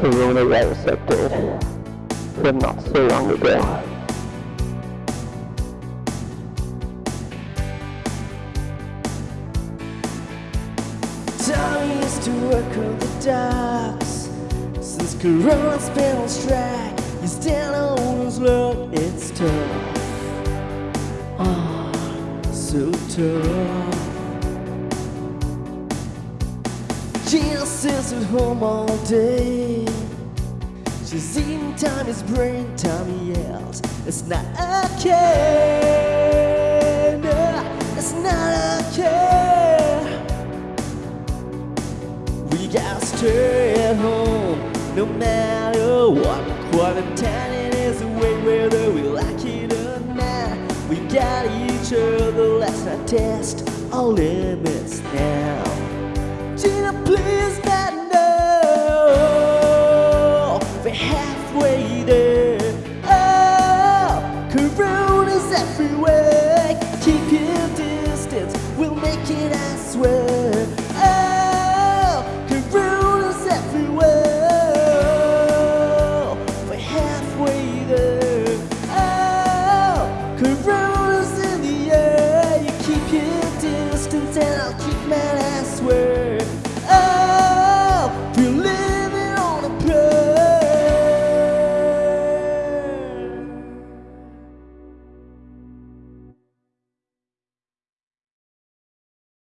coronavirus update from not so long ago. Time is to work on the docks Since Corona's been on strike You stand on his load, it's tough. Ah, so tough. Gina sits at home all day She's eating Tommy's brain, Tommy yells It's not okay No, it's not okay We gotta stay at home no matter what. Quarantining is the way whether we like it or not. We got each other, let's not test our limits now. I swear. Oh, everywhere. We're halfway there. Oh, in the air. You keep your distance and I'll keep mine.